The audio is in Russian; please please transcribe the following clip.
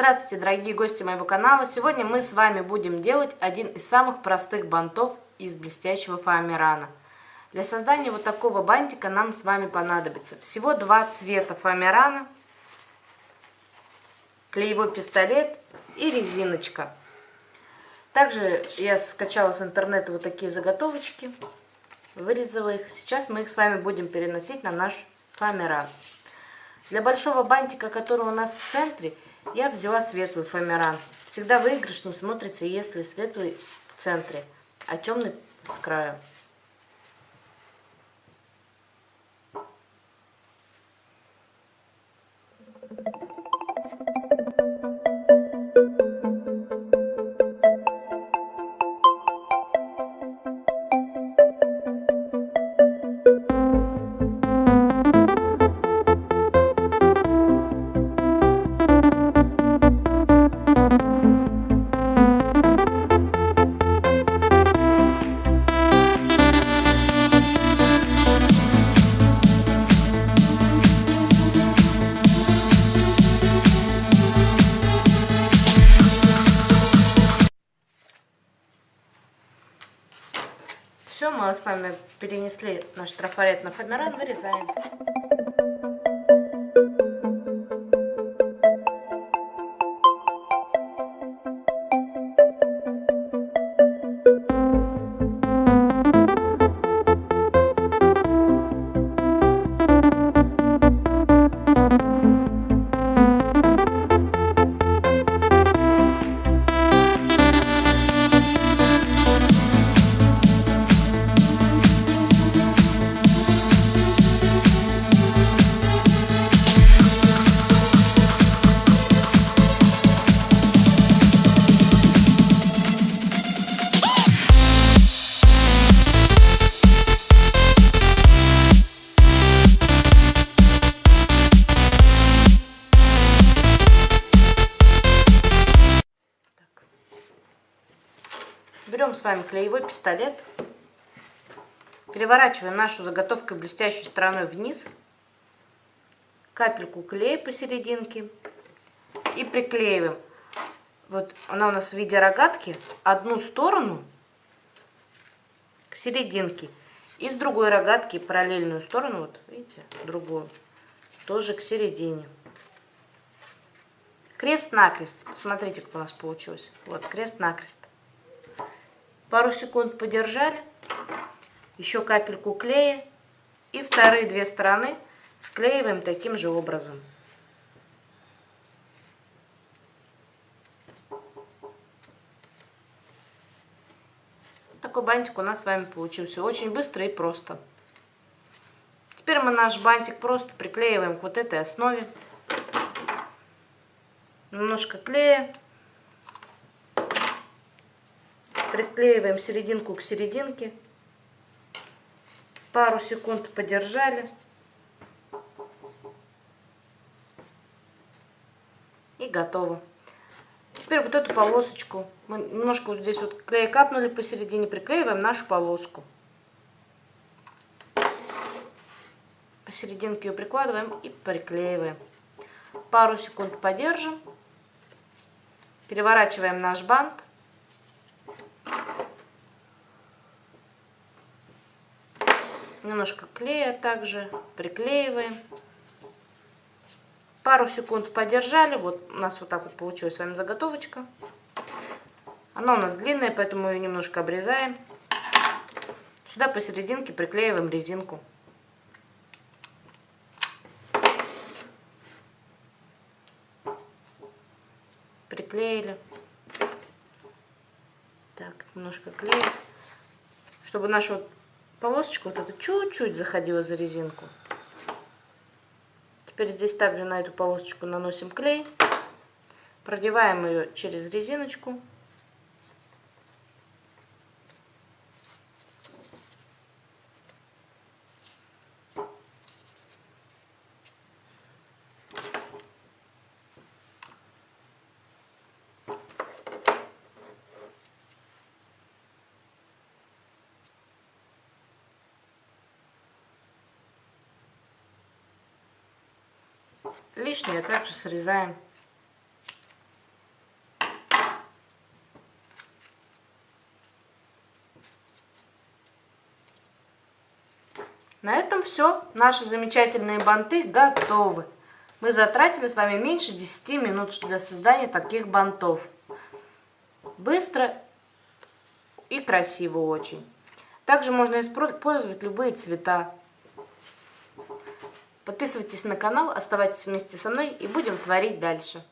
Здравствуйте, дорогие гости моего канала! Сегодня мы с вами будем делать один из самых простых бантов из блестящего фоамирана. Для создания вот такого бантика нам с вами понадобится всего два цвета фоамирана, клеевой пистолет и резиночка. Также я скачала с интернета вот такие заготовочки, вырезала их. Сейчас мы их с вами будем переносить на наш фоамиран. Для большого бантика, который у нас в центре, я взяла светлый фоамиран. Всегда выигрышнее смотрится, если светлый в центре, а темный с краю. Все, мы с вами перенесли наш трафарет на фоамиран, вырезаем. Берем с вами клеевой пистолет. Переворачиваем нашу заготовку блестящей стороной вниз. Капельку клея посерединке. И приклеиваем. Вот она у нас в виде рогатки. Одну сторону к серединке. И с другой рогатки параллельную сторону, вот видите, другую, тоже к середине. Крест-накрест. Смотрите, как у нас получилось. Вот, крест-накрест. Пару секунд подержали, еще капельку клея и вторые две стороны склеиваем таким же образом. Такой бантик у нас с вами получился. Очень быстро и просто. Теперь мы наш бантик просто приклеиваем к вот этой основе. Немножко клея приклеиваем серединку к серединке. Пару секунд подержали. И готово. Теперь вот эту полосочку, мы немножко вот здесь вот клей капнули посередине, приклеиваем нашу полоску. Посерединке ее прикладываем и приклеиваем. Пару секунд подержим. Переворачиваем наш бант. Немножко клея также приклеиваем. Пару секунд подержали. Вот у нас вот так вот получилась с вами заготовочка. Она у нас длинная, поэтому ее немножко обрезаем. Сюда посерединке приклеиваем резинку. Приклеили. Так, немножко клея. Чтобы наша вот полосочка вот эта чуть-чуть заходила за резинку. Теперь здесь также на эту полосочку наносим клей. Продеваем ее через резиночку. Лишнее а также срезаем. На этом все. Наши замечательные банты готовы. Мы затратили с вами меньше 10 минут для создания таких бантов. Быстро и красиво очень. Также можно использовать любые цвета. Подписывайтесь на канал, оставайтесь вместе со мной и будем творить дальше.